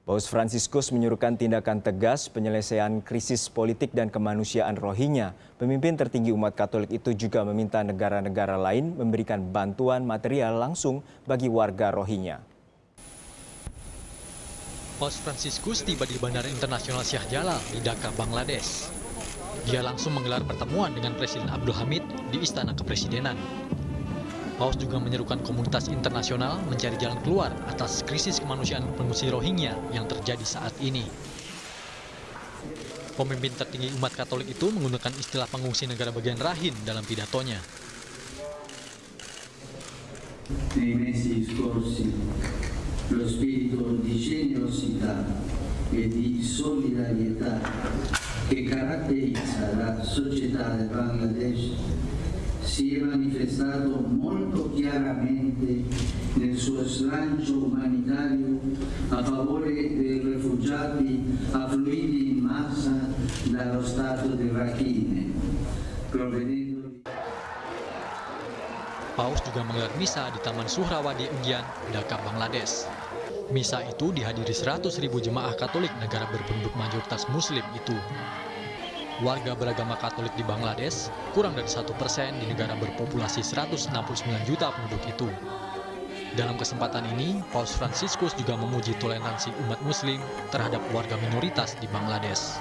Paus Fransiskus menyuruhkan tindakan tegas penyelesaian krisis politik dan kemanusiaan Rohingya. Pemimpin tertinggi umat Katolik itu juga meminta negara-negara lain memberikan bantuan material langsung bagi warga Rohingya. Paus Fransiskus tiba di Bandara Internasional Syah Jalal di Dhaka, Bangladesh. Dia langsung menggelar pertemuan dengan Presiden Abdul Hamid di Istana Kepresidenan. Paus juga menyerukan komunitas internasional mencari jalan keluar atas krisis kemanusiaan pengungsi Rohingya yang terjadi saat ini. Pemimpin tertinggi umat Katolik itu menggunakan istilah pengungsi negara bagian Rahin dalam pidatonya. Si è manifestato molto chiaramente nel suo slancio umanitario a favore dei rifugiati affluiti in massa dallo Stato di Rakhine, Paus juga menggelar misa di Taman Suhrawadi Enggian, Dhaka, Bangladesh. Misa itu dihadiri 100 ribu jemaah Katolik negara berpenduduk mayoritas Muslim itu warga beragama Katolik di Bangladesh, kurang dari satu persen di negara berpopulasi 169 juta penduduk itu. Dalam kesempatan ini, Paus Franciscus juga memuji toleransi umat muslim terhadap warga minoritas di Bangladesh.